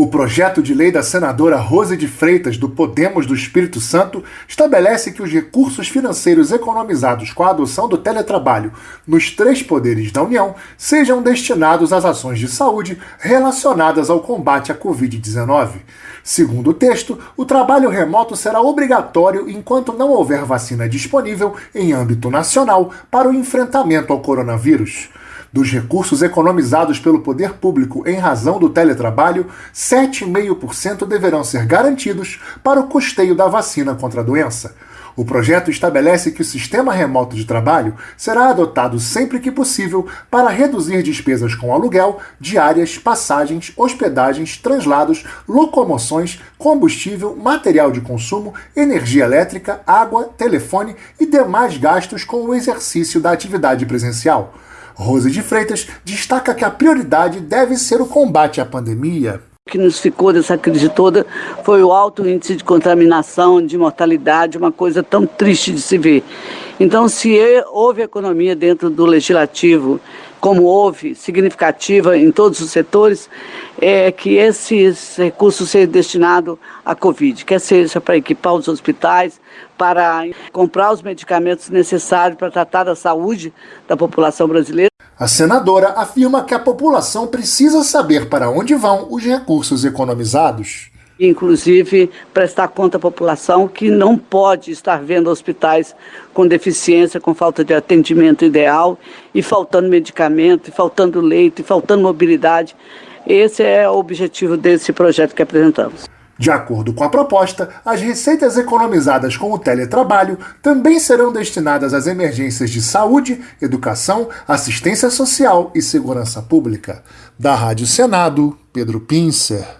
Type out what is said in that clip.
O projeto de lei da senadora Rose de Freitas, do Podemos do Espírito Santo, estabelece que os recursos financeiros economizados com a adoção do teletrabalho nos três poderes da União sejam destinados às ações de saúde relacionadas ao combate à Covid-19. Segundo o texto, o trabalho remoto será obrigatório enquanto não houver vacina disponível em âmbito nacional para o enfrentamento ao coronavírus. Dos recursos economizados pelo poder público em razão do teletrabalho, 7,5% deverão ser garantidos para o custeio da vacina contra a doença. O projeto estabelece que o sistema remoto de trabalho será adotado sempre que possível para reduzir despesas com aluguel, diárias, passagens, hospedagens, translados, locomoções, combustível, material de consumo, energia elétrica, água, telefone e demais gastos com o exercício da atividade presencial. Rose de Freitas destaca que a prioridade deve ser o combate à pandemia. O que nos ficou dessa crise toda foi o alto índice de contaminação, de mortalidade, uma coisa tão triste de se ver. Então, se houve economia dentro do legislativo, como houve, significativa em todos os setores, é que esses recursos sejam destinados à Covid, quer seja para equipar os hospitais, para comprar os medicamentos necessários para tratar da saúde da população brasileira. A senadora afirma que a população precisa saber para onde vão os recursos economizados inclusive prestar conta à população que não pode estar vendo hospitais com deficiência, com falta de atendimento ideal e faltando medicamento, e faltando leito, e faltando mobilidade. Esse é o objetivo desse projeto que apresentamos. De acordo com a proposta, as receitas economizadas com o teletrabalho também serão destinadas às emergências de saúde, educação, assistência social e segurança pública. Da Rádio Senado, Pedro Pincer.